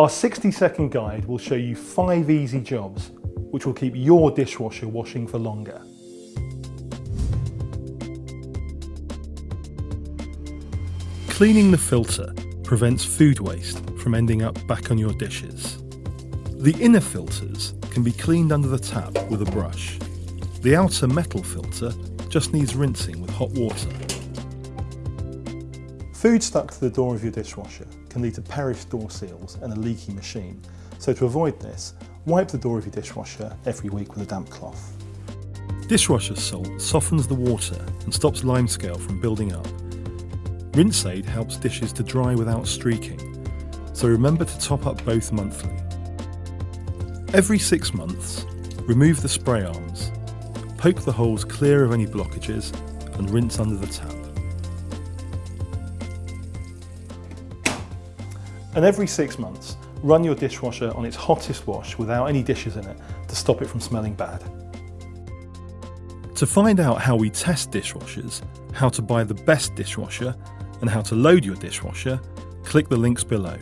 Our 60 second guide will show you five easy jobs which will keep your dishwasher washing for longer. Cleaning the filter prevents food waste from ending up back on your dishes. The inner filters can be cleaned under the tap with a brush. The outer metal filter just needs rinsing with hot water. Food stuck to the door of your dishwasher can lead to perished door seals and a leaky machine. So to avoid this, wipe the door of your dishwasher every week with a damp cloth. Dishwasher salt softens the water and stops limescale from building up. Rinse Aid helps dishes to dry without streaking, so remember to top up both monthly. Every six months, remove the spray arms, poke the holes clear of any blockages and rinse under the tap. And every six months, run your dishwasher on its hottest wash without any dishes in it to stop it from smelling bad. To find out how we test dishwashers, how to buy the best dishwasher, and how to load your dishwasher, click the links below.